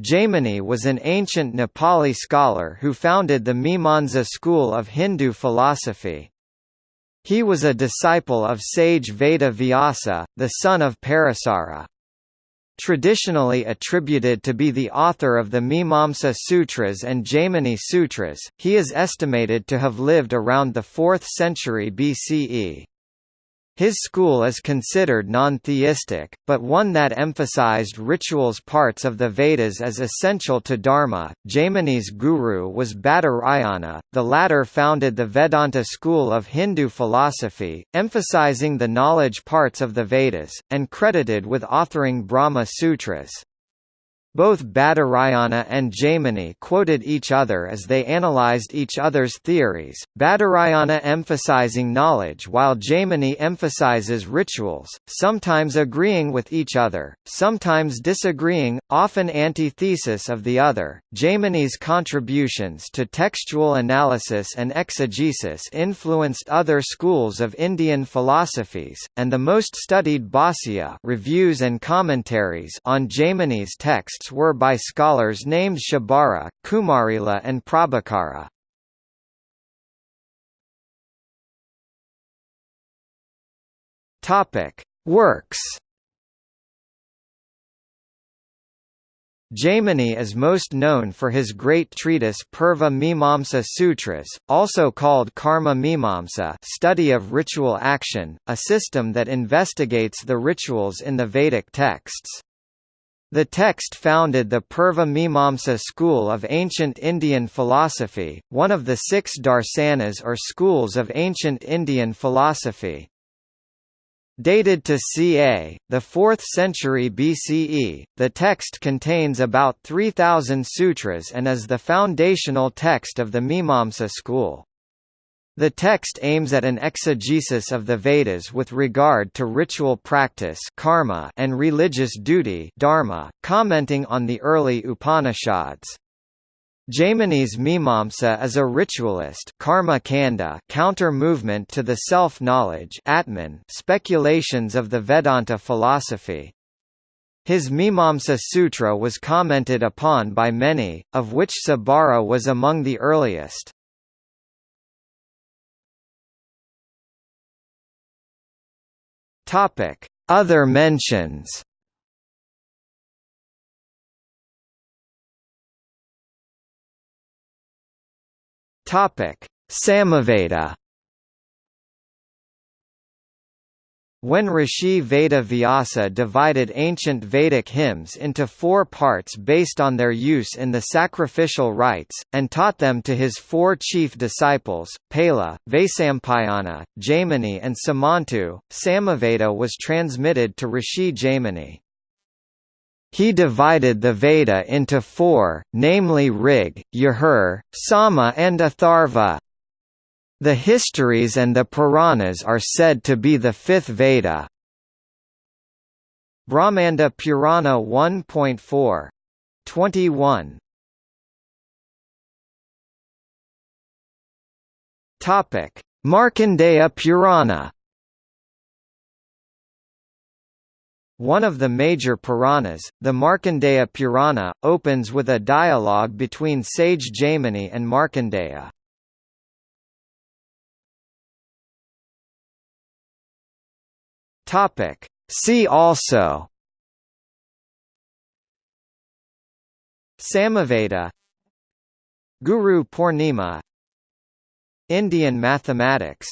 Jaimini was an ancient Nepali scholar who founded the Mimamsa school of Hindu philosophy. He was a disciple of sage Veda Vyasa, the son of Parasara. Traditionally attributed to be the author of the Mimamsa Sutras and Jaimini Sutras, he is estimated to have lived around the 4th century BCE. His school is considered non-theistic, but one that emphasized rituals parts of the Vedas as essential to Dharma. Jaimini's guru was Badarayana, the latter founded the Vedanta school of Hindu philosophy, emphasizing the knowledge parts of the Vedas, and credited with authoring Brahma Sutras. Both Badarayana and Jaimini quoted each other as they analyzed each other's theories, Badarayana emphasizing knowledge while Jaimini emphasizes rituals, sometimes agreeing with each other, sometimes disagreeing, often antithesis of the other. Jaimini's contributions to textual analysis and exegesis influenced other schools of Indian philosophies, and the most studied Bhāsya reviews and commentaries on Jaimini's text texts were by scholars named Shabara, Kumarila and Prabhakara. Works. Jaimini is most known for his great treatise Purva Mimamsa Sutras, also called Karma Mimamsa study of ritual action, a system that investigates the rituals in the Vedic texts. The text founded the Purva Mimamsa school of ancient Indian philosophy, one of the six darsanas or schools of ancient Indian philosophy. Dated to ca. the 4th century BCE, the text contains about 3,000 sutras and is the foundational text of the Mimamsa school. The text aims at an exegesis of the Vedas with regard to ritual practice karma and religious duty dharma, commenting on the early Upanishads. Jaimini's Mimamsa is a ritualist karma kanda counter-movement to the self-knowledge speculations of the Vedanta philosophy. His Mimamsa Sutra was commented upon by many, of which Sabara was among the earliest. Topic: Other mentions. Topic: Samaveda. When Rishi Veda Vyasa divided ancient Vedic hymns into four parts based on their use in the sacrificial rites, and taught them to his four chief disciples, Pala, Vaisampayana, Jaimini and Sumantu, Samaveda was transmitted to Rishi Jaimini. He divided the Veda into four, namely Rig, Yajur, Sama and Atharva. The histories and the Puranas are said to be the fifth Veda. Brahmanda Purana 1.4. 21. Topic: Markandeya Purana. One of the major Puranas, the Markandeya Purana, opens with a dialogue between sage Jaimini and Markandeya. Topic. See also Samaveda Guru Purnima Indian mathematics